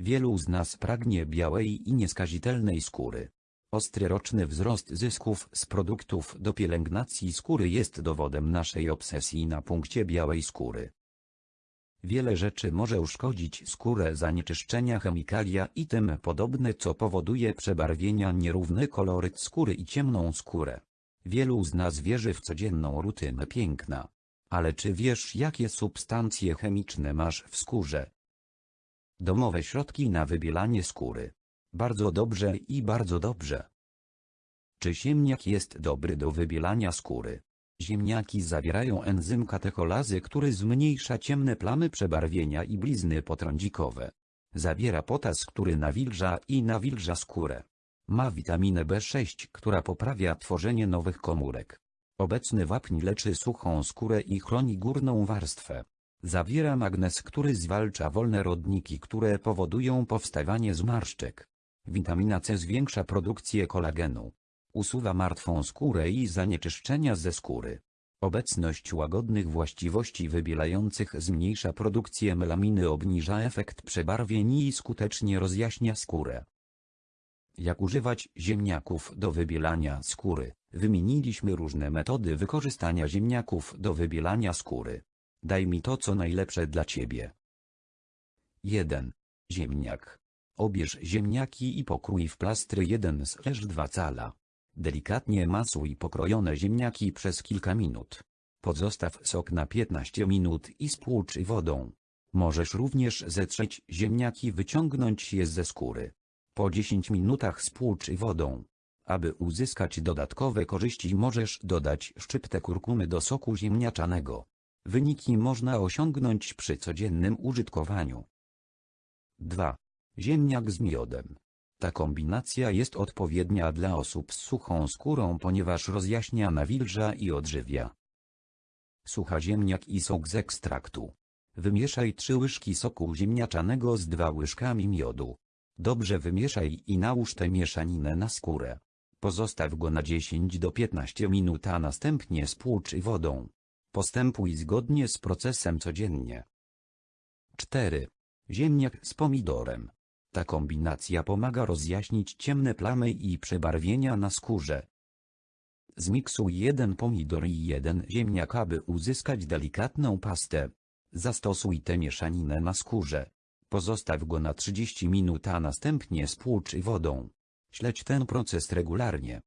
Wielu z nas pragnie białej i nieskazitelnej skóry. Ostry roczny wzrost zysków z produktów do pielęgnacji skóry jest dowodem naszej obsesji na punkcie białej skóry. Wiele rzeczy może uszkodzić skórę zanieczyszczenia chemikalia i tym podobne co powoduje przebarwienia nierówny koloryt skóry i ciemną skórę. Wielu z nas wierzy w codzienną rutynę piękna. Ale czy wiesz jakie substancje chemiczne masz w skórze? Domowe środki na wybielanie skóry. Bardzo dobrze i bardzo dobrze. Czy ziemniak jest dobry do wybielania skóry? Ziemniaki zawierają enzym katecholazy, który zmniejsza ciemne plamy przebarwienia i blizny potrądzikowe. Zawiera potas, który nawilża i nawilża skórę. Ma witaminę B6, która poprawia tworzenie nowych komórek. Obecny wapń leczy suchą skórę i chroni górną warstwę. Zawiera magnez, który zwalcza wolne rodniki, które powodują powstawanie zmarszczek. Witamina C zwiększa produkcję kolagenu. Usuwa martwą skórę i zanieczyszczenia ze skóry. Obecność łagodnych właściwości wybielających zmniejsza produkcję melaminy, obniża efekt przebarwień i skutecznie rozjaśnia skórę. Jak używać ziemniaków do wybielania skóry? Wymieniliśmy różne metody wykorzystania ziemniaków do wybielania skóry. Daj mi to co najlepsze dla ciebie. 1. Ziemniak. Obierz ziemniaki i pokrój w plastry 1-2 cala. Delikatnie masuj pokrojone ziemniaki przez kilka minut. Pozostaw sok na 15 minut i spłucz wodą. Możesz również zetrzeć ziemniaki wyciągnąć je ze skóry. Po 10 minutach spłucz wodą. Aby uzyskać dodatkowe korzyści możesz dodać szczyptę kurkumy do soku ziemniaczanego. Wyniki można osiągnąć przy codziennym użytkowaniu. 2. Ziemniak z miodem. Ta kombinacja jest odpowiednia dla osób z suchą skórą ponieważ rozjaśnia nawilża i odżywia. Sucha ziemniak i sok z ekstraktu. Wymieszaj 3 łyżki soku ziemniaczanego z 2 łyżkami miodu. Dobrze wymieszaj i nałóż tę mieszaninę na skórę. Pozostaw go na 10 do 15 minut a następnie spłucz wodą. Postępuj zgodnie z procesem codziennie. 4. Ziemniak z pomidorem. Ta kombinacja pomaga rozjaśnić ciemne plamy i przebarwienia na skórze. Zmiksuj jeden pomidor i jeden ziemniak aby uzyskać delikatną pastę. Zastosuj tę mieszaninę na skórze. Pozostaw go na 30 minut a następnie spłucz wodą. Śledź ten proces regularnie.